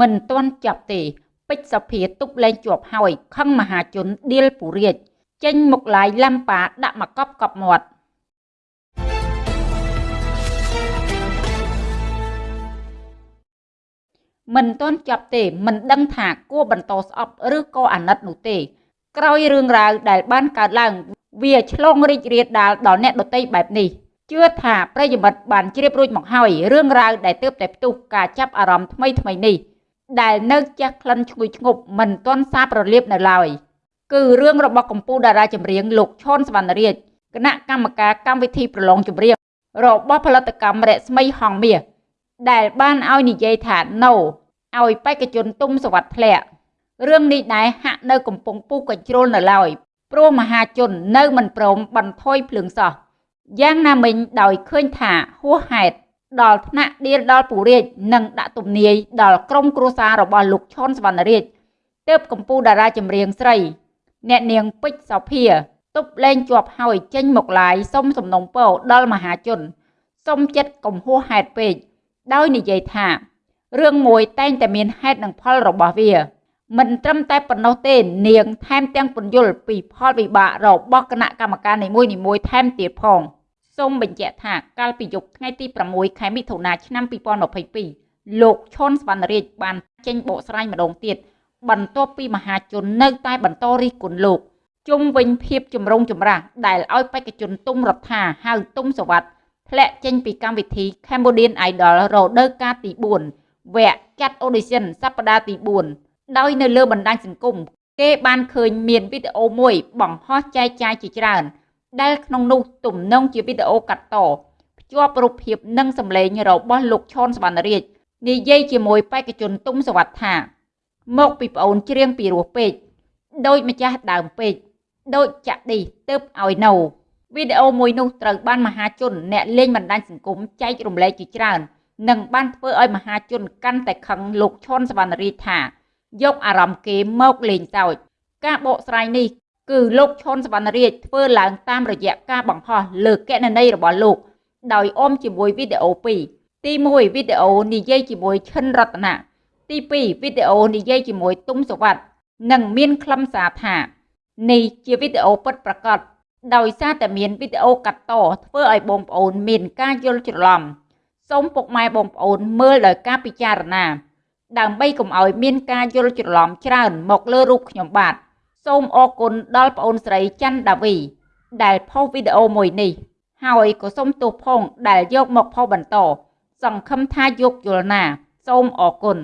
មិនទាន់ចាប់ទេពេជ្រសភាទប់លែងជាប់ហើយខឹងមហាជនដៀលពុរាជចេញមុខឡាយឡាំប៉ាដាក់មកកប់កប់មាត់មិនទាន់ចាប់ទេមិនដឹងថាគួរបន្តស្អប់ឬក៏អាណិតនោះទេ ក្រោយរឿងរ៉ាវដែលបានកើតឡើង វាឆ្លងរីករាលដាលដល់អ្នកដតីបែបនេះជឿថាប្រិយមិត្តបានជ្រាបរួចមកហើយរឿងរ៉ាវដែលទើបតែផ្ទុះការចាប់អារម្មណ៍ថ្មីថ្មីនេះ ដែលនៅចេះក្លិនឈ្ងុយឈ្ងប់មិនទាន់សាបរលាបនៅឡើយគឺរឿងរបស់កម្ពុជាតារាចម្រៀងលោកឈុនសវណ្ណរាជគណៈកម្មការកម្មវិធីប្រឡងចម្រៀងរបស់ផលិតកម្មរស្មីហងមាសដែលបានឲ្យនិយាយថា no ឲ្យបេក្ខជនទុំសវັດធ្លាក់រឿងនេះដែរហាក់នៅកំពុងពុះកញ្ជ្រោលនៅឡើយព្រោះមហាជននៅមិនព្រមបន្ថយភ្លើងសោះយ៉ាងណាមិញដោយឃើញថាហួសហេតុ ដល់ថ្នាក់ដៀលដល់ពូរាជនិងដាក់ទំនាយដល់ក្រុមគ្រួសាររបស់លោកឈុនសវណ្ណរាជទើបកម្ពុជាតារាចម្រៀងស្រី អ្នកនាងពេជ្រសោភាទប់លែងជាប់ហើយចេញមកឡាយសុំសំណុំពរដល់មហាជនសុំចិត្តកំហួសហេតុពេកដោយនិយាយថារឿងមួយតែងតែមានហេតុនិងផលរបស់វា មិនត្រឹមតែប៉ុណ្ណោះទេ នាងថែមទាំងពន្យល់ពីផលវិបាករបស់គណៈកម្មការនីមួយៗថែមទៀតផង។ សូមបញ្ជាក់ថាកាលពីយប់ថ្ងៃទី6ខែមិថុនាឆ្នាំ2022លោកឈុនសវណ្ណរាជបានចេញបកស្រាយម្ដងទៀតបន្ទាប់ពីមហាជននៅតែបន្តរិះគន់លោកជុំវិញភាពចម្រូងចម្រាសដែលឲ្យបេក្ខជនទុំរដ្ឋាហៅទុំសវັດធ្លាក់ចេញពីកម្មវិធី Cambodian Idol រដូវកាលទី4វគ្គចាត់ audition សប្តាហ៍ទី4ដោយនៅលើបណ្ដាញសង្គមគេបានឃើញមានវីដេអូមួយបង្ហោះចែកចាយជាច្រើន ដែលក្នុងនោះទំនងជាវីដេអូកាត់តភ្ជាប់រូបភាពនិងសម្លេងរបស់លោកឈុនសវណ្ណរាជនិយាយជាមួយបេក្ខជនទុំសវត្ថថាមកពីប្អូនច្រៀងពីរោះពេកដូចម្ចាស់ដើមពេកដូចចាក់ឌីទៅឲ្យនៅវីដេអូមួយនោះត្រូវបានមហាជនអ្នកលេងបណ្ដាញសង្គមចែករំលែកជាច្រើននិងបានធ្វើឲ្យមហាជនកាន់តែខឹងលោកឈុនសវណ្ណរាជថាយកអារម្មណ៍គេមកលេងសើចការបកស្រាយនេះ គឺលោកឈុនសវណ្ណរាជធ្វើឡើងតាមរយៈការបង្ហោះលើកណន័យរបស់លោក ដោយអមជាមួយវីដេអូ2ទី1វីដេអូនិយាយជាមួយឈិនរតនាទី2វីដេអូនិយាយជាមួយទុំសវັດនិងមានខ្លឹមសារថានេះជាវីដេអូពិតប្រាកដដោយសារតែមានវីដេអូកាត់តធ្វើឲ្យបងប្អូនមានការយល់ច្រឡំសូមពុកម៉ែបងប្អូនមើលដោយការពិចារណា ដើម្បីកុំឲ្យមានការយល់ច្រឡំច្រើនមកលើរូបខ្ញុំបាទ សូមអរគុណដល់ប្អូនស្រីច័ន្ទដាវី ដែលផុសវីដេអូមួយនេះ ហើយក៏សូមទោសផងដែលយកមកផុសបន្ត សង្ឃឹមថាយកយល់ណា សូមអរគុណ។